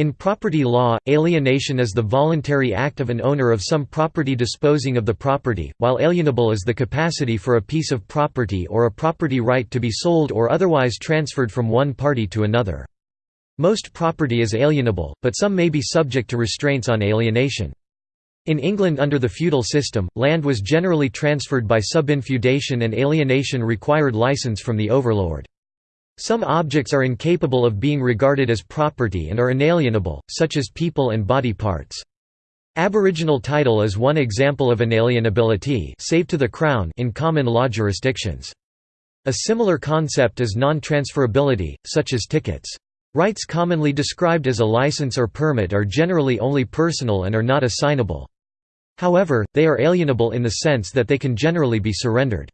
In property law, alienation is the voluntary act of an owner of some property disposing of the property, while alienable is the capacity for a piece of property or a property right to be sold or otherwise transferred from one party to another. Most property is alienable, but some may be subject to restraints on alienation. In England under the feudal system, land was generally transferred by subinfeudation and alienation required license from the overlord. Some objects are incapable of being regarded as property and are inalienable, such as people and body parts. Aboriginal title is one example of inalienability save to the Crown in common law jurisdictions. A similar concept is non-transferability, such as tickets. Rights commonly described as a license or permit are generally only personal and are not assignable. However, they are alienable in the sense that they can generally be surrendered.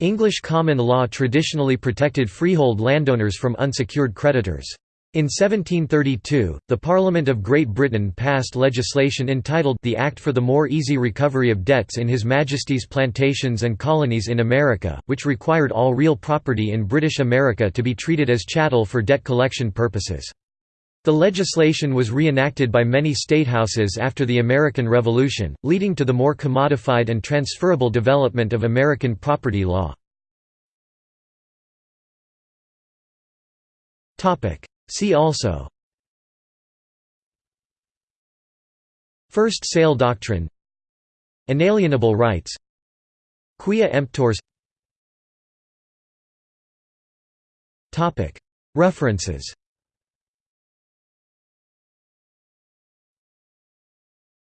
English common law traditionally protected freehold landowners from unsecured creditors. In 1732, the Parliament of Great Britain passed legislation entitled the Act for the More Easy Recovery of Debts in His Majesty's Plantations and Colonies in America, which required all real property in British America to be treated as chattel for debt collection purposes. The legislation was reenacted by many statehouses after the American Revolution, leading to the more commodified and transferable development of American property law. See also. First sale doctrine. Inalienable rights. Quia Emptores. References